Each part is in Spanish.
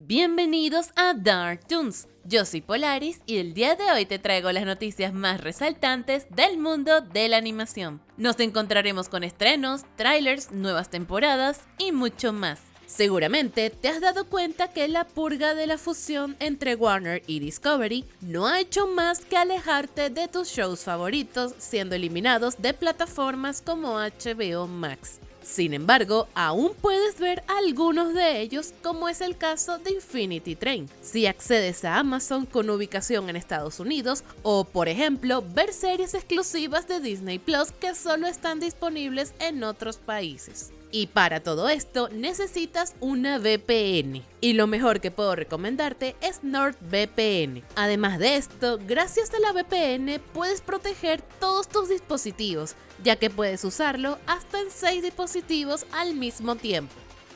Bienvenidos a Dark Toons, yo soy Polaris y el día de hoy te traigo las noticias más resaltantes del mundo de la animación. Nos encontraremos con estrenos, trailers, nuevas temporadas y mucho más. Seguramente te has dado cuenta que la purga de la fusión entre Warner y Discovery no ha hecho más que alejarte de tus shows favoritos siendo eliminados de plataformas como HBO Max. Sin embargo, aún puedes ver algunos de ellos, como es el caso de Infinity Train, si accedes a Amazon con ubicación en Estados Unidos, o por ejemplo, ver series exclusivas de Disney Plus que solo están disponibles en otros países. Y para todo esto necesitas una VPN. Y lo mejor que puedo recomendarte es NordVPN. Además de esto, gracias a la VPN puedes proteger todos tus dispositivos, ya que puedes usarlo hasta en 6 dispositivos al mismo tiempo.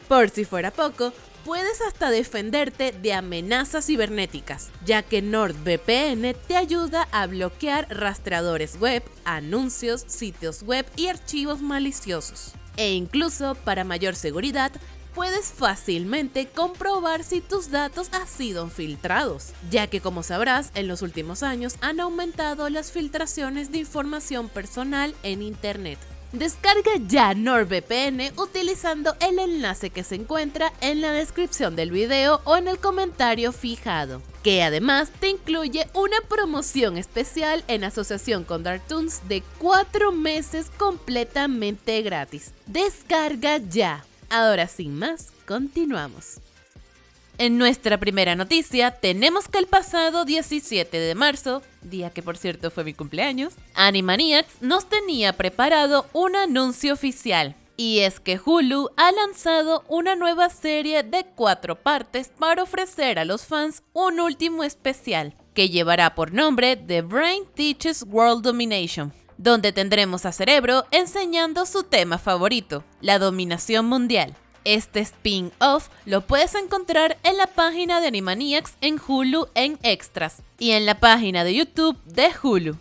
Por si fuera poco, puedes hasta defenderte de amenazas cibernéticas, ya que NordVPN te ayuda a bloquear rastreadores web, anuncios, sitios web y archivos maliciosos e incluso para mayor seguridad puedes fácilmente comprobar si tus datos han sido filtrados, ya que como sabrás, en los últimos años han aumentado las filtraciones de información personal en Internet. Descarga ya NordVPN utilizando el enlace que se encuentra en la descripción del video o en el comentario fijado, que además te incluye una promoción especial en asociación con Dartoons de 4 meses completamente gratis. Descarga ya. Ahora sin más, continuamos. En nuestra primera noticia tenemos que el pasado 17 de marzo, día que por cierto fue mi cumpleaños, Animaniacs nos tenía preparado un anuncio oficial. Y es que Hulu ha lanzado una nueva serie de cuatro partes para ofrecer a los fans un último especial, que llevará por nombre The Brain Teaches World Domination, donde tendremos a Cerebro enseñando su tema favorito, la dominación mundial. Este spin-off lo puedes encontrar en la página de Animaniacs en Hulu en Extras y en la página de YouTube de Hulu.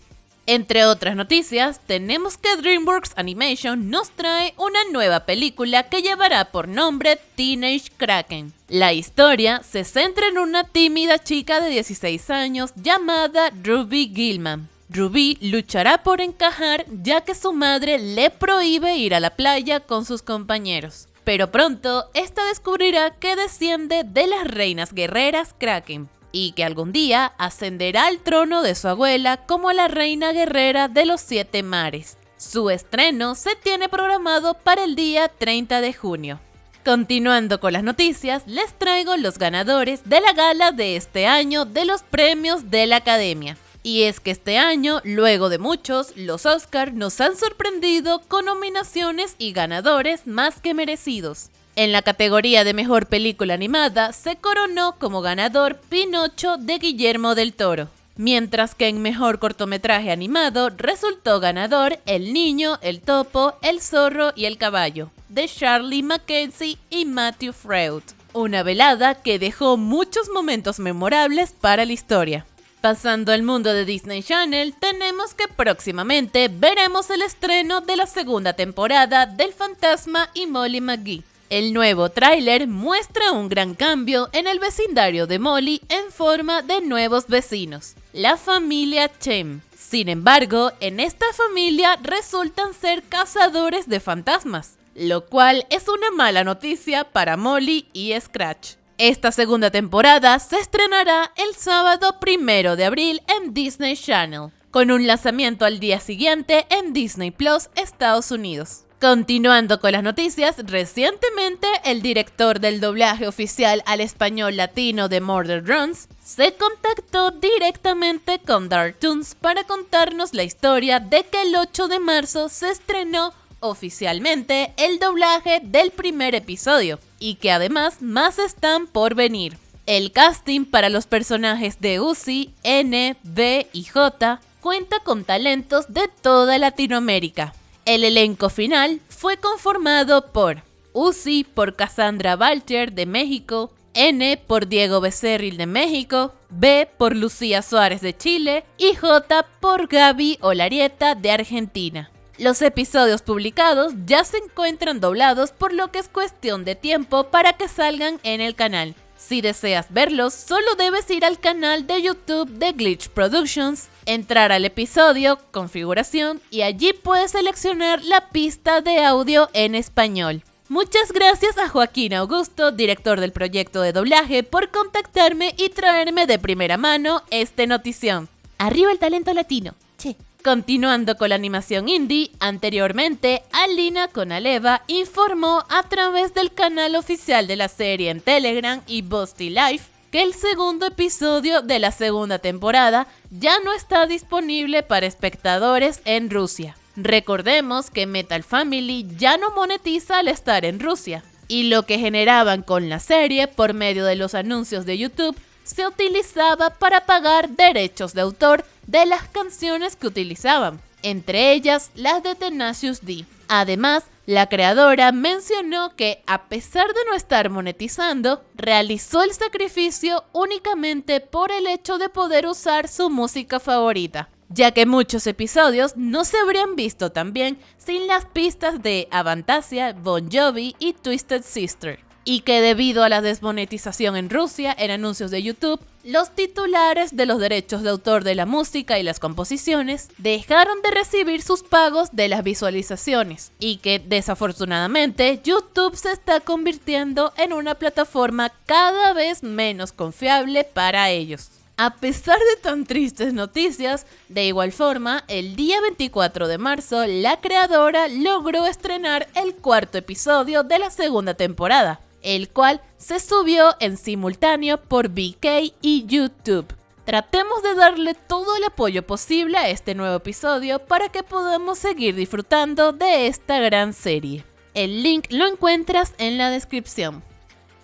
Entre otras noticias, tenemos que DreamWorks Animation nos trae una nueva película que llevará por nombre Teenage Kraken. La historia se centra en una tímida chica de 16 años llamada Ruby Gilman. Ruby luchará por encajar ya que su madre le prohíbe ir a la playa con sus compañeros. Pero pronto, esta descubrirá que desciende de las reinas guerreras Kraken y que algún día ascenderá al trono de su abuela como la reina guerrera de los siete mares. Su estreno se tiene programado para el día 30 de junio. Continuando con las noticias, les traigo los ganadores de la gala de este año de los premios de la Academia. Y es que este año, luego de muchos, los Oscar nos han sorprendido con nominaciones y ganadores más que merecidos. En la categoría de Mejor Película Animada se coronó como ganador Pinocho de Guillermo del Toro, mientras que en Mejor Cortometraje Animado resultó ganador El Niño, El Topo, El Zorro y El Caballo, de Charlie Mackenzie y Matthew Freud. Una velada que dejó muchos momentos memorables para la historia. Pasando al mundo de Disney Channel, tenemos que próximamente veremos el estreno de la segunda temporada del Fantasma y Molly McGee. El nuevo tráiler muestra un gran cambio en el vecindario de Molly en forma de nuevos vecinos, la familia Chem. Sin embargo, en esta familia resultan ser cazadores de fantasmas, lo cual es una mala noticia para Molly y Scratch. Esta segunda temporada se estrenará el sábado primero de abril en Disney Channel, con un lanzamiento al día siguiente en Disney Plus Estados Unidos. Continuando con las noticias, recientemente el director del doblaje oficial al español latino de Murder Runs se contactó directamente con Dartoons para contarnos la historia de que el 8 de marzo se estrenó oficialmente el doblaje del primer episodio y que además más están por venir. El casting para los personajes de Uzi, N, B y J cuenta con talentos de toda Latinoamérica. El elenco final fue conformado por Uzi por Cassandra Balcher de México, N por Diego Becerril de México, B por Lucía Suárez de Chile y J por Gaby Olarieta de Argentina. Los episodios publicados ya se encuentran doblados por lo que es cuestión de tiempo para que salgan en el canal. Si deseas verlos, solo debes ir al canal de YouTube de Glitch Productions, entrar al episodio, configuración y allí puedes seleccionar la pista de audio en español. Muchas gracias a Joaquín Augusto, director del proyecto de doblaje, por contactarme y traerme de primera mano esta notición. Arriba el talento latino. Che. Continuando con la animación indie, anteriormente Alina Conaleva informó a través del canal oficial de la serie en Telegram y Busty Life que el segundo episodio de la segunda temporada ya no está disponible para espectadores en Rusia. Recordemos que Metal Family ya no monetiza al estar en Rusia, y lo que generaban con la serie por medio de los anuncios de YouTube se utilizaba para pagar derechos de autor de las canciones que utilizaban, entre ellas las de Tenacious D. Además, la creadora mencionó que, a pesar de no estar monetizando, realizó el sacrificio únicamente por el hecho de poder usar su música favorita, ya que muchos episodios no se habrían visto tan bien sin las pistas de Avantasia, Bon Jovi y Twisted Sister y que debido a la desmonetización en Rusia en anuncios de YouTube, los titulares de los derechos de autor de la música y las composiciones dejaron de recibir sus pagos de las visualizaciones y que desafortunadamente YouTube se está convirtiendo en una plataforma cada vez menos confiable para ellos. A pesar de tan tristes noticias, de igual forma, el día 24 de marzo, la creadora logró estrenar el cuarto episodio de la segunda temporada, el cual se subió en simultáneo por VK y YouTube. Tratemos de darle todo el apoyo posible a este nuevo episodio para que podamos seguir disfrutando de esta gran serie. El link lo encuentras en la descripción.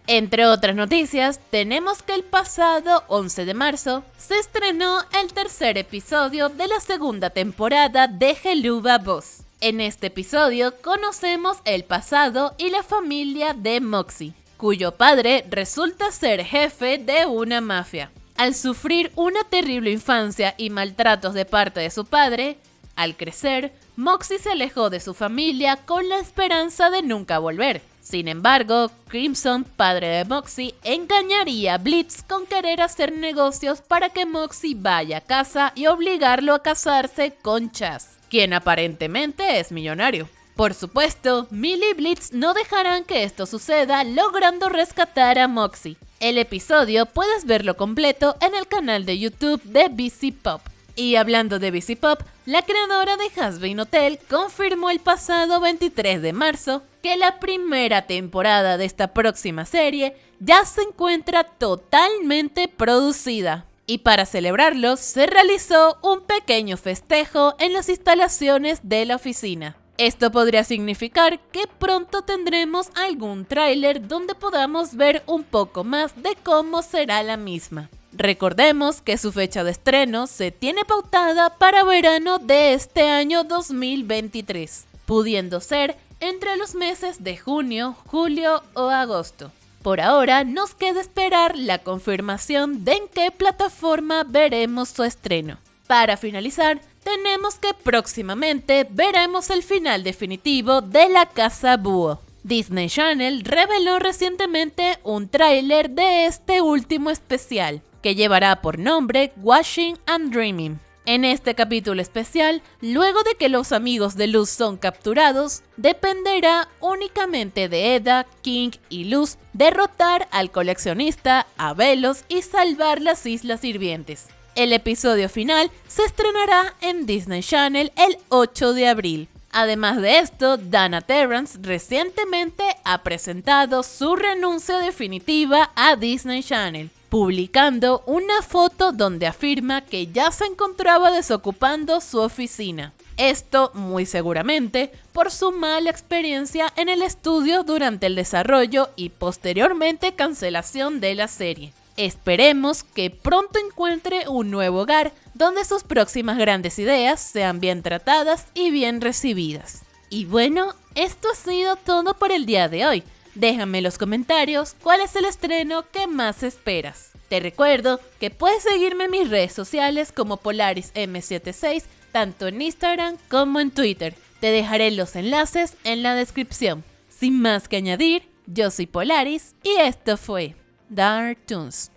Entre otras noticias, tenemos que el pasado 11 de marzo se estrenó el tercer episodio de la segunda temporada de Geluba Boss. En este episodio conocemos el pasado y la familia de Moxie, cuyo padre resulta ser jefe de una mafia. Al sufrir una terrible infancia y maltratos de parte de su padre, al crecer, Moxie se alejó de su familia con la esperanza de nunca volver. Sin embargo, Crimson, padre de Moxie, engañaría a Blitz con querer hacer negocios para que Moxie vaya a casa y obligarlo a casarse con Chas quien aparentemente es millonario. Por supuesto, Millie y Blitz no dejarán que esto suceda logrando rescatar a Moxie. El episodio puedes verlo completo en el canal de YouTube de BC Pop. Y hablando de BC Pop, la creadora de Hasbin Hotel confirmó el pasado 23 de marzo que la primera temporada de esta próxima serie ya se encuentra totalmente producida y para celebrarlo se realizó un pequeño festejo en las instalaciones de la oficina. Esto podría significar que pronto tendremos algún tráiler donde podamos ver un poco más de cómo será la misma. Recordemos que su fecha de estreno se tiene pautada para verano de este año 2023, pudiendo ser entre los meses de junio, julio o agosto. Por ahora nos queda esperar la confirmación de en qué plataforma veremos su estreno. Para finalizar, tenemos que próximamente veremos el final definitivo de La Casa Búho. Disney Channel reveló recientemente un tráiler de este último especial, que llevará por nombre Washing and Dreaming. En este capítulo especial, luego de que los amigos de Luz son capturados, dependerá únicamente de Eda, King y Luz derrotar al coleccionista, a Velos y salvar las Islas Sirvientes. El episodio final se estrenará en Disney Channel el 8 de abril. Además de esto, Dana Terrance recientemente ha presentado su renuncia definitiva a Disney Channel publicando una foto donde afirma que ya se encontraba desocupando su oficina. Esto muy seguramente por su mala experiencia en el estudio durante el desarrollo y posteriormente cancelación de la serie. Esperemos que pronto encuentre un nuevo hogar donde sus próximas grandes ideas sean bien tratadas y bien recibidas. Y bueno, esto ha sido todo por el día de hoy. Déjame en los comentarios cuál es el estreno que más esperas. Te recuerdo que puedes seguirme en mis redes sociales como PolarisM76, tanto en Instagram como en Twitter. Te dejaré los enlaces en la descripción. Sin más que añadir, yo soy Polaris y esto fue Dark Toons.